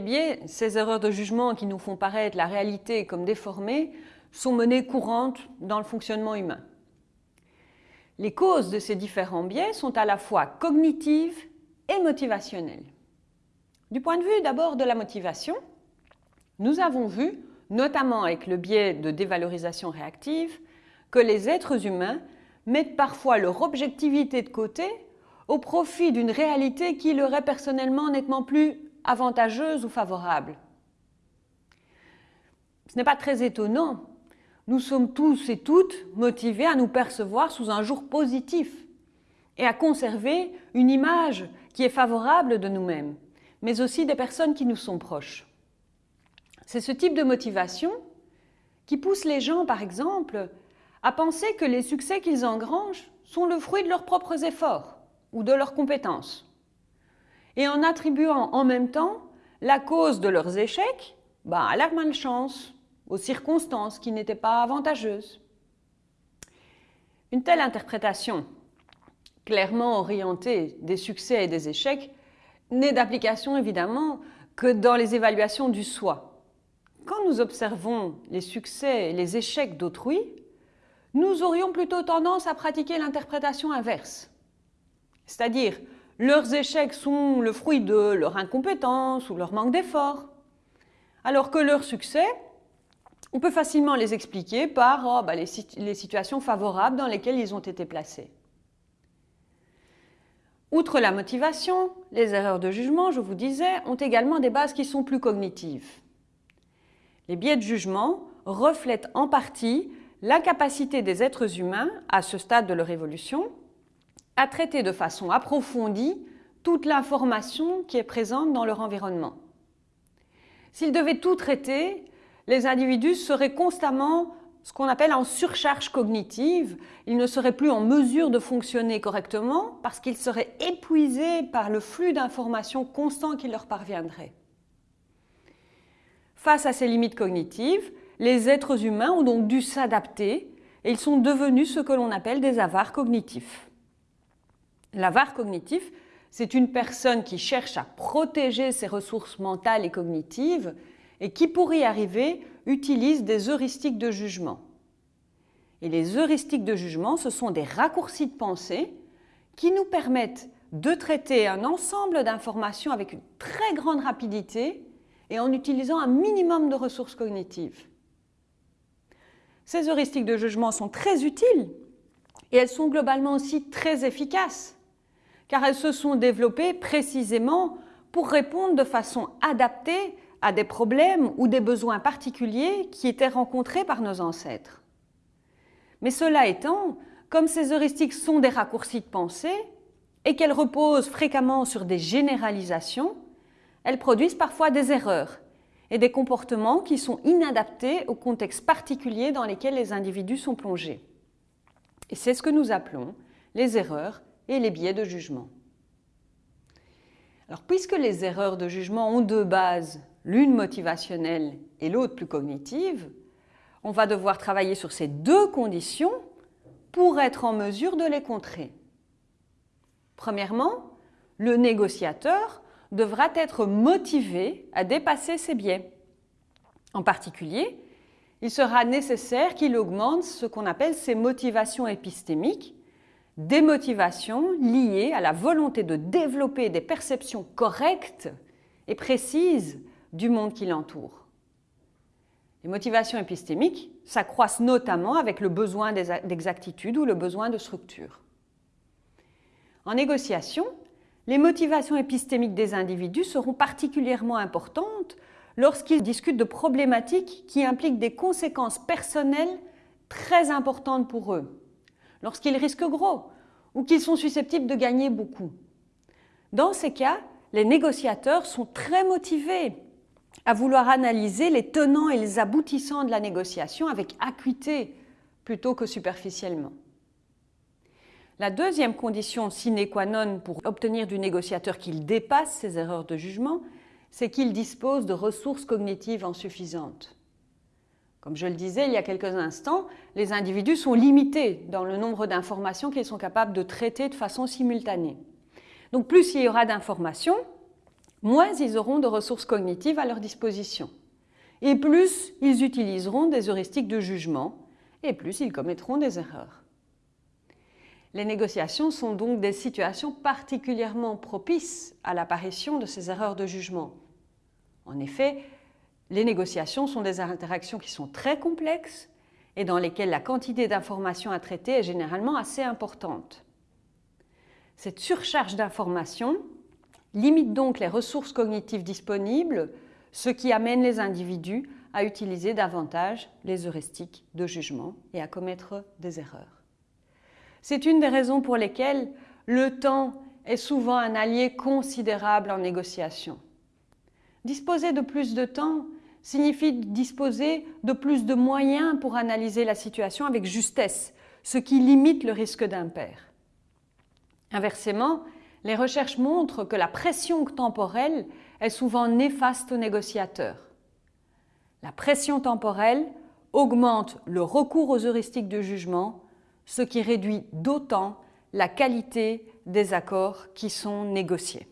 Biais, ces erreurs de jugement qui nous font paraître la réalité comme déformée, sont menées courantes dans le fonctionnement humain. Les causes de ces différents biais sont à la fois cognitives et motivationnelles. Du point de vue d'abord de la motivation, nous avons vu, notamment avec le biais de dévalorisation réactive, que les êtres humains mettent parfois leur objectivité de côté au profit d'une réalité qui leur est personnellement nettement plus avantageuse ou favorable. Ce n'est pas très étonnant. Nous sommes tous et toutes motivés à nous percevoir sous un jour positif et à conserver une image qui est favorable de nous-mêmes, mais aussi des personnes qui nous sont proches. C'est ce type de motivation qui pousse les gens, par exemple, à penser que les succès qu'ils engrangent sont le fruit de leurs propres efforts ou de leurs compétences. Et en attribuant en même temps la cause de leurs échecs bah, à leur malchance, aux circonstances qui n'étaient pas avantageuses. Une telle interprétation, clairement orientée des succès et des échecs, n'est d'application évidemment que dans les évaluations du soi. Quand nous observons les succès et les échecs d'autrui, nous aurions plutôt tendance à pratiquer l'interprétation inverse. C'est-à-dire, leurs échecs sont le fruit de leur incompétence ou leur manque d'effort, alors que leurs succès, on peut facilement les expliquer par oh, bah, les, les situations favorables dans lesquelles ils ont été placés. Outre la motivation, les erreurs de jugement, je vous disais, ont également des bases qui sont plus cognitives. Les biais de jugement reflètent en partie l'incapacité des êtres humains, à ce stade de leur évolution, à traiter de façon approfondie toute l'information qui est présente dans leur environnement. S'ils devaient tout traiter, les individus seraient constamment ce qu'on appelle en surcharge cognitive. Ils ne seraient plus en mesure de fonctionner correctement parce qu'ils seraient épuisés par le flux d'informations constant qui leur parviendrait. Face à ces limites cognitives, les êtres humains ont donc dû s'adapter et ils sont devenus ce que l'on appelle des avares cognitifs. L'avare cognitif, c'est une personne qui cherche à protéger ses ressources mentales et cognitives et qui, pour y arriver, utilise des heuristiques de jugement. Et les heuristiques de jugement, ce sont des raccourcis de pensée qui nous permettent de traiter un ensemble d'informations avec une très grande rapidité et en utilisant un minimum de ressources cognitives. Ces heuristiques de jugement sont très utiles et elles sont globalement aussi très efficaces car elles se sont développées précisément pour répondre de façon adaptée à des problèmes ou des besoins particuliers qui étaient rencontrés par nos ancêtres. Mais cela étant, comme ces heuristiques sont des raccourcis de pensée et qu'elles reposent fréquemment sur des généralisations, elles produisent parfois des erreurs et des comportements qui sont inadaptés au contexte particulier dans lequel les individus sont plongés. Et c'est ce que nous appelons les erreurs et les biais de jugement. Alors, puisque les erreurs de jugement ont deux bases, l'une motivationnelle et l'autre plus cognitive, on va devoir travailler sur ces deux conditions pour être en mesure de les contrer. Premièrement, le négociateur devra être motivé à dépasser ses biais. En particulier, il sera nécessaire qu'il augmente ce qu'on appelle ses motivations épistémiques, des motivations liées à la volonté de développer des perceptions correctes et précises du monde qui l'entoure. Les motivations épistémiques s'accroissent notamment avec le besoin d'exactitude ou le besoin de structure. En négociation, les motivations épistémiques des individus seront particulièrement importantes lorsqu'ils discutent de problématiques qui impliquent des conséquences personnelles très importantes pour eux lorsqu'ils risquent gros ou qu'ils sont susceptibles de gagner beaucoup. Dans ces cas, les négociateurs sont très motivés à vouloir analyser les tenants et les aboutissants de la négociation avec acuité plutôt que superficiellement. La deuxième condition sine qua non pour obtenir du négociateur qu'il dépasse ses erreurs de jugement, c'est qu'il dispose de ressources cognitives suffisantes. Comme je le disais il y a quelques instants, les individus sont limités dans le nombre d'informations qu'ils sont capables de traiter de façon simultanée. Donc plus il y aura d'informations, moins ils auront de ressources cognitives à leur disposition. Et plus ils utiliseront des heuristiques de jugement, et plus ils commettront des erreurs. Les négociations sont donc des situations particulièrement propices à l'apparition de ces erreurs de jugement. En effet, les négociations sont des interactions qui sont très complexes et dans lesquelles la quantité d'informations à traiter est généralement assez importante. Cette surcharge d'informations limite donc les ressources cognitives disponibles, ce qui amène les individus à utiliser davantage les heuristiques de jugement et à commettre des erreurs. C'est une des raisons pour lesquelles le temps est souvent un allié considérable en négociation. Disposer de plus de temps signifie disposer de plus de moyens pour analyser la situation avec justesse, ce qui limite le risque d'impair. Inversement, les recherches montrent que la pression temporelle est souvent néfaste aux négociateurs. La pression temporelle augmente le recours aux heuristiques de jugement ce qui réduit d'autant la qualité des accords qui sont négociés.